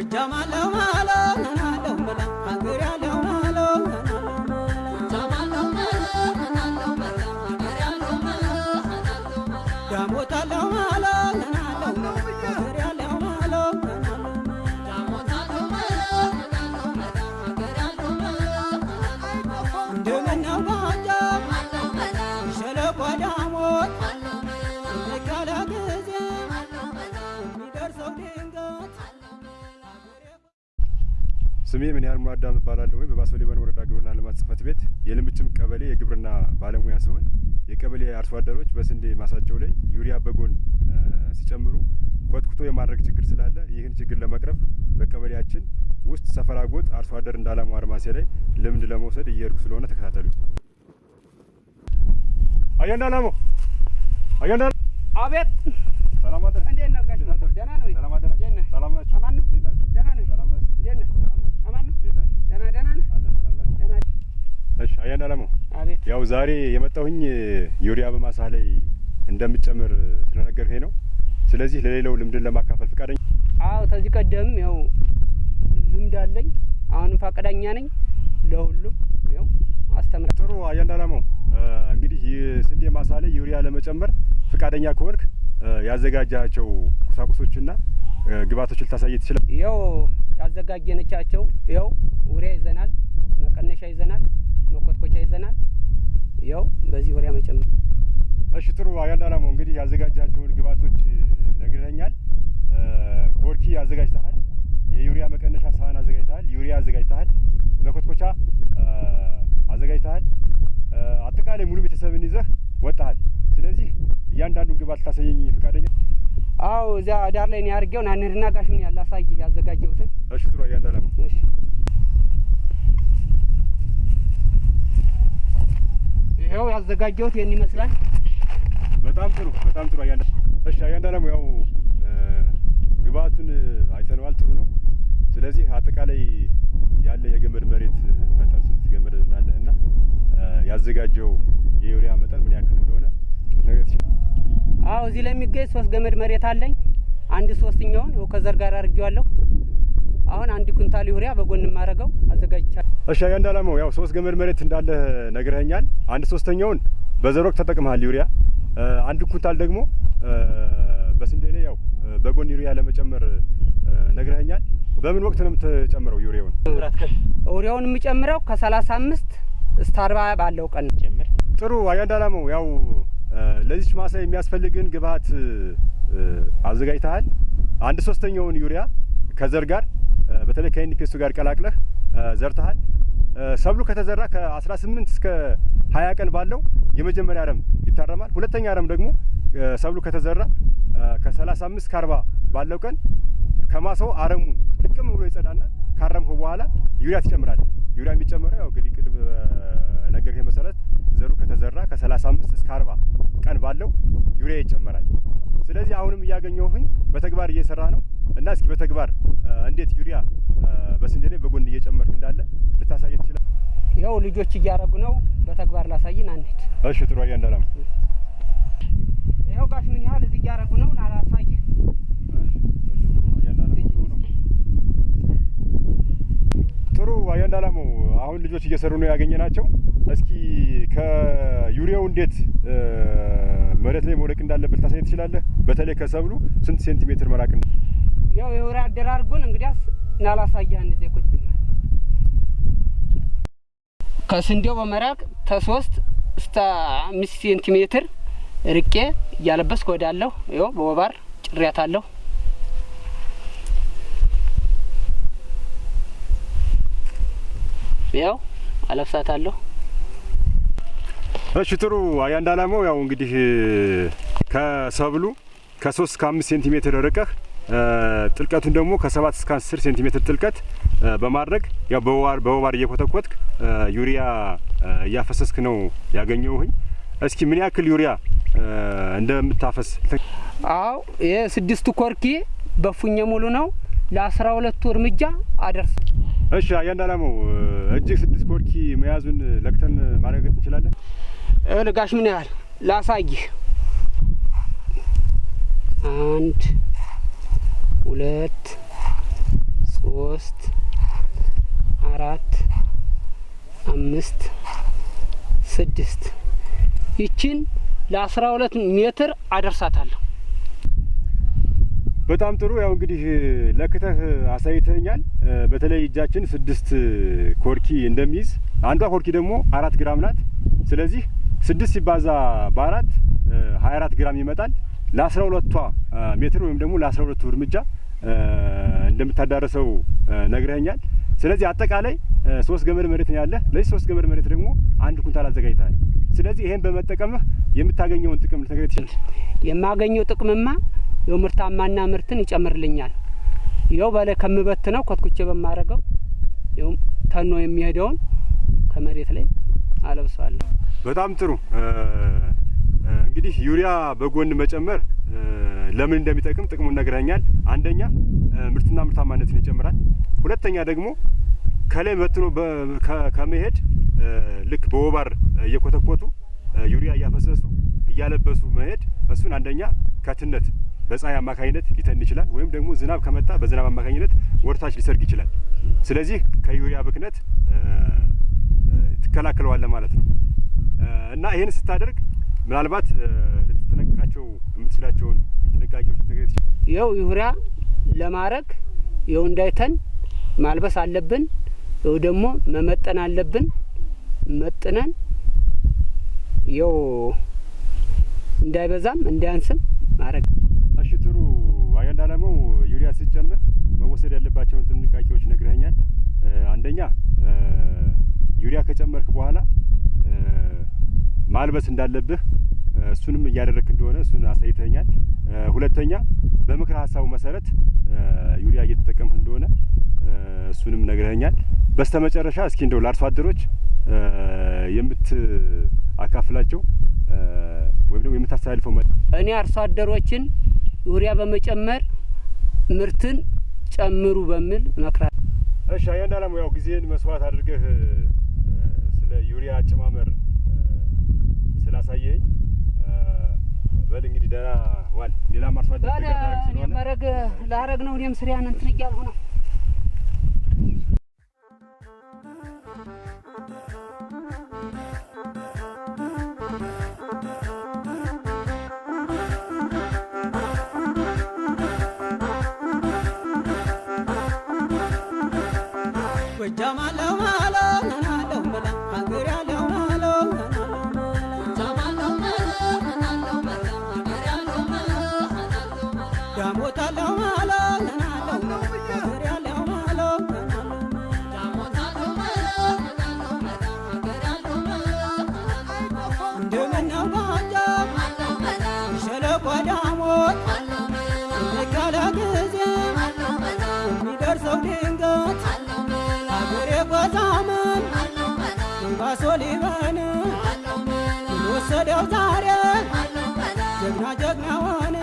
ጎጃም አለው ማለው ስሜ ምን ያህል ሙላዳም እባላለሁ። ወይ በባሶ ሊበን ወረዳ ግብርና ልማት ጽሕፈት ቤት የልምጭም ቀበሌ የግብርና ባለሙያ ሲሆን የቀበሌ አርሶ አደሮች በስንዴ ማሳቸው ላይ ዩሪያ በጎን ሲጨምሩ ኮትኩቶ የማድረግ ችግር ስላለ ይህን ችግር ለመቅረፍ በቀበሌያችን ውስጥ ሰፈራ ጎጥ አርሶ አደር እንዳላማው አርማሴ ላይ ልምድ ለመውሰድ እየሄድኩ ስለሆነ ተከታተሉ። አያ እንዳላማው አያ እንዳላ አቤት ሰላም አደር እንዴት ነው ጋሽ? ደህና ነው? ሰላም ነህ? ሰላም ናችሁ? ደህና ነው? ሰላም ናችሁ? እንዴት ነህ? ሰላም ናችሁ? አማን ነው? እንዴት ናችሁ? ደህና ደህና ነህ? አለ ሰላም ናችሁ? ደህና እሺ አያ እንዳላማው አቤት ያው ዛሬ የመጣሁኝ ዩሪያ በማሳ ላይ እንደምጨምር ስለነገርከኝ ነው። ስለዚህ ለሌላው ልምድን ለማካፈል ፈቃደኛ አዎ ከዚህ ቀደም ያው ልምድ አለኝ አሁንም ፈቃደኛ ነኝ ለሁሉም ያው አስተምራ ጥሩ አያንዳ አላማው እንግዲህ ስንዴ ማሳ ላይ ዩሪያ ለመጨመር ፈቃደኛ ከሆንክ ያዘጋጃቸው ቁሳቁሶችና እ ግብዓቶችን ልታሳይ ትችላል። ያው ያዘጋጀነቻቸው ያው ውሪያ ይዘናል፣ መቀነሻ ይዘናል፣ መኮትኮቻ ይዘናል። ያው በዚህ ውሪያ መጨመር እሺ ጥሩ አያንዳ አላማው እንግዲህ ያዘጋጃቸውን ግብዓቶች ነግረኛል። ኮርኪ አዘጋጅተሃል፣ የዩሪያ መቀነሻ ሳህን አዘጋጅተሃል፣ ዩሪያ አዘጋጅተሃል፣ መኮትኮቻ አዘጋጅተሃል። አጠቃላይ ሙሉ ቤተሰብን ይዘህ ወጣሃል። ስለዚህ እያንዳንዱን ግብዓት ልታሳየኝ ፈቃደኛ? አዎ እዚያ ዳር ላይ ነው ያርጌው ና እንሂድና ጋሽ ምን ያለ አሳይ ያዘጋጀሁትን እሺ ጥሩ አያንዳ አላማው እሺ ይኸው ያዘጋጀሁት ይህን ይመስላል። በጣም ጥሩ በጣም ጥሩ አያንዳ እሺ አያንዳ ያው እ ግብዓቱን አይተነዋል ጥሩ ነው ስለዚህ አጠቃላይ ያለ የገመድ መሬት መጠን ስንት ገመድ እንዳለ እና ያዘጋጀው የዩሪያ መጠን ምን ያክል እንደሆነ ልትነግረኝ ትችላለህ? አዎ እዚህ ላይ የሚገኝ ሶስት ገመድ መሬት አለኝ። አንድ ሶስተኛውን ከዘር ጋር አድርጌዋለሁ። አሁን አንድ ኩንታል ዩሪያ በጎን የማደርገው አዘጋጅቻለሁ። እሺ አያንዳ አላማው ያው ሶስት ገመድ መሬት እንዳለ ነግረኸኛል አንድ ሶስተኛውን በዘር ወቅት ተጠቅመሃል ዩሪያ አንድ ኩንታል ደግሞ በስንዴ ላይ ያው በጎን ዩሪያ ለመጨመር ነግረኸኛል በምን ወቅት ነው የምትጨምረው ዩሪያውን? ዩሪያውን የምጨምረው ከሰላሳ አምስት እስከ አርባ ባለው ቀን ነው። ጥሩ አያንዳ አላማው ያው ለዚች ማሳ የሚያስፈልግን ግብዓት እ አዘጋጅተሃል። አንድ ሶስተኛውን ዩሪያ ከዘር ጋር በተለይ ከኤንፒኤሱ ጋር ቀላቅለህ ዘርተሃል። ሰብሉ ከተዘራ ከ18 እስከ 20 ቀን ባለው የመጀመሪያ አረም ይታረማል። ሁለተኛ አረም ደግሞ ሰብሉ ከተዘራ እ ከ35 እስከ 40 ባለው ቀን ከማሳው አረሙ ልቅም ብሎ ይጸዳና ካረምኸው በኋላ ዩሪያ ትጨምራለህ። ዩሪያ የሚጨመረው ያው እንግዲህ ቅድም በነገርኩህ መሰረት ዘሩ ከተዘራ ከ35 እስከ 40 ቀን ባለው ዩሪያ ይጨመራል። ስለዚህ አሁንም እያገኘሁኝ በተግባር እየሰራ ነው እና እስኪ በተግባር እንዴት ዩሪያ በስንዴ ላይ በጎን እየጨመርክ እንዳለ ልታሳይ ትችላል? ያው ልጆች እያረጉ ነው። በተግባር ላሳይን አንሂድ። እሺ ጥሩ አያንዳ አላማው ይኸው ጋሽ ምን ያህል እዚህ እያረጉ ነው ላሳይህ። ጥሩ አያንዳ አላማው አሁን ልጆች እየሰሩ ነው ያገኘ ናቸው። እስኪ ከዩሪያው እንዴት መሬት ላይ መውደቅ እንዳለበት ታሳይ ትችላለህ? በተለይ ከሰብሉ ስንት ሴንቲሜትር መራቅ እንዳ ያው የዩሪያ አደራርጉን እንግዲያስ አንድ ዜ ቁጭ ከስንዴው በመራቅ ከሶስት እስከ አምስት ሴንቲሜትር ርቄ እያለበስኩ እሄዳለሁ። ይኸው በወባር ጭሬያታለሁ። ያው አለብሳታለሁ። እሺ ጥሩ አያንዳ አላማው ያው እንግዲህ ከሰብሉ ከሶስት እስከ አምስት ሴንቲሜትር ርቀህ ጥልቀቱን ደግሞ ከሰባት እስከ አስር ሴንቲሜትር ጥልቀት በማድረግ ያው በወባር በወባር እየኮተኮትክ ዩሪያ እያፈሰስክ ነው ያገኘውህኝ። እስኪ ምን ያክል ዩሪያ እንደምታፈስ አዎ ይሄ ስድስቱ ኮርኪ በፉኘ ሙሉ ነው። ለአስራ ሁለቱ እርምጃ አደርስ እሺ አያንዳ አላማው እጅግ ስድስት ኮርኪ መያዙን ለክተን ማረጋገጥ እንችላለን? ጋሽ ምን ያህል ላሳይህ። አንድ ሁለት ሶስት አራት አምስት ስድስት ይችን ለአስራ ሁለት ሜትር አደርሳታለሁ። በጣም ጥሩ። ያው እንግዲህ ለክተህ አሳይተኛል። በተለይ እጃችን ስድስት ኮርኪ እንደሚይዝ አንዷ ኮርኪ ደግሞ አራት ግራም ናት። ስለዚህ ስድስት ሲባዛ በአራት ሀያ አራት ግራም ይመጣል። ለአስራ ሁለቷ ሜትር ወይም ደግሞ ለአስራ ሁለቱ እርምጃ እንደምታዳረሰው ነግረኸኛል። ስለዚህ አጠቃላይ ሶስት ገመድ መሬት ነው ለዚህ ሶስት ገመድ መሬት ደግሞ አንድ ኩንታል አዘጋጅተሃል። ስለዚህ ይሄን በመጠቀምህ የምታገኘውን ጥቅም ልትነግረኝ ትችላለህ? የማገኘው ጥቅምማ ይኸው ምርታማና ምርትን ይጨምርልኛል። ይኸው በላይ ከምበትነው ኮትኩቼ በማረገው ይኸው ተኖ የሚሄደውን ከመሬት ላይ አለብሰዋለሁ። በጣም ጥሩ። እንግዲህ ዩሪያ በጎን መጨመር ለምን እንደሚጠቅም ጥቅሙን ነግረኛል። አንደኛ ምርትና ምርታማነትን ይጨምራል። ሁለተኛ ደግሞ ከላይ በትኖ ከመሄድ ልክ በወባር እየኮተኮቱ ዩሪያ እያፈሰሱ እያለበሱ መሄድ እሱን አንደኛ ከትነት በፀሐይ አማካኝነት ሊተን ይችላል። ወይም ደግሞ ዝናብ ከመጣ በዝናብ አማካኝነት ወርታች ሊሰርግ ይችላል። ስለዚህ ከዩሪያ ብክነት ትከላከለዋለህ ማለት ነው እና ይህን ስታደርግ ምናልባት ልትጠነቀቃቸው የምትችላቸውን ጥንቃቄዎች? ይኸው ዩሪያ ለማድረግ ይኸው እንዳይተን ማልበስ አለብን። ይኸው ደግሞ መመጠን አለብን። መጥነን ይኸው እንዳይበዛም እንዳያንስም ማድረግ እሺ ጥሩ አያንድ አላማው ዩሪያ ስትጨምር መወሰድ ያለባቸውን ጥንቃቄዎች ነግረኸኛል። አንደኛ ዩሪያ ከጨመርክ በኋላ ማልበስ እንዳለብህ እሱንም እያደረግክ እንደሆነ እሱን አሳይተኛል። ሁለተኛ በምክር ሀሳቡ መሰረት ዩሪያ እየተጠቀምክ እንደሆነ እሱንም ነግረኸኛል። በስተ መጨረሻ እስኪ እንደው ለአርሶ አደሮች የምትአካፍላቸው ወይም ደግሞ የምታስተላልፈው መ እኔ አርሶ አደሮችን ዩሪያ በመጨመር ምርትን ጨምሩ በሚል እመክራለሁ። እሺ አላማው ያው ጊዜህን መስዋዕት አድርገህ ስለ ዩሪያ አጨማመር ስላሳየኝ በል እንግዲህ ደህና ዋል። ሌላም አርሶ አደር ድጋፍ ታደርግ ስለሆነ መረግ ላረግ ነው እኔም ስሪያን እንትን እያልሁ ነው። ጎጃም አለው ሸለቆ ዳሞት እንካለ ጊዜ የሚደርሰው ድንገት አገሬ ጎዛምን ባሶ ሊበን ወሰደው ዛሬ ጀግና ጀግናውን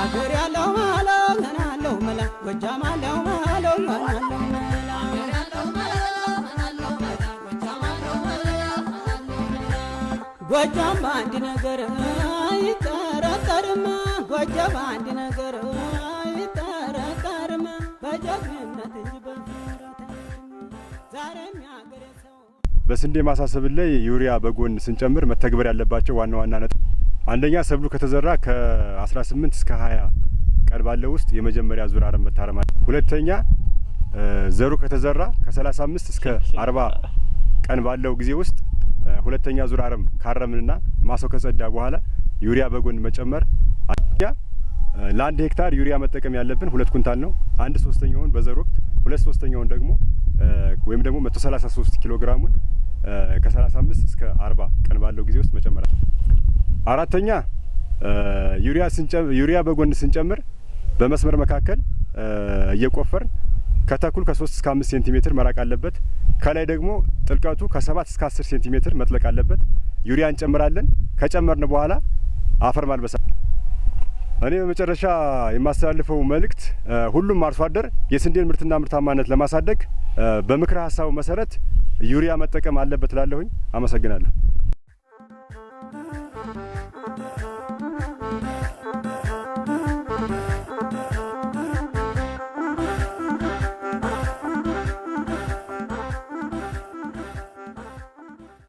አገር ያለው አለው ናናለው መላ ጎጃም አለው ናናለው መላ። ጎጃም በአንድ ነገር አይጠረጠርም። ጎጃም በአንድ ነገር አይጠረጠርም። በጀግንነት እንጂ ዛሬም ያገሬ ሰው በስንዴ ማሳሰብል ላይ ዩሪያ በጎን ስንጨምር መተግበር ያለባቸው ዋና ዋና ነጥብ አንደኛ ሰብሉ ከተዘራ ከ18 እስከ 20 ቀን ባለው ውስጥ የመጀመሪያ ዙር አረም መታረም ሁለተኛ ዘሩ ከተዘራ ከ35 እስከ 40 ቀን ባለው ጊዜ ውስጥ ሁለተኛ ዙር አረም ካረምንና ማሳው ከጸዳ በኋላ ዩሪያ በጎን መጨመር። ለአንድ ሄክታር ዩሪያ መጠቀም ያለብን ሁለት ኩንታል ነው። አንድ ሶስተኛውን በዘር ወቅት ሁለት ሶስተኛውን ደግሞ ወይም ደግሞ 133 ኪሎ ግራሙን ከ35 እስከ 40 ቀን ባለው ጊዜ ውስጥ መጨመር። አራተኛ ዩሪያ ዩሪያ በጎን ስንጨምር በመስመር መካከል እየቆፈርን ከተኩል ከሶስት እስከ አምስት ሴንቲሜትር መራቅ አለበት። ከላይ ደግሞ ጥልቀቱ ከሰባት እስከ አስር ሴንቲሜትር መጥለቅ አለበት። ዩሪያ እንጨምራለን። ከጨመርን በኋላ አፈር ማልበሳ። እኔ በመጨረሻ የማስተላልፈው መልእክት ሁሉም አርሶ አደር የስንዴን ምርትና ምርታማነት ለማሳደግ በምክረ ሀሳቡ መሰረት ዩሪያ መጠቀም አለበት እላለሁኝ። አመሰግናለሁ።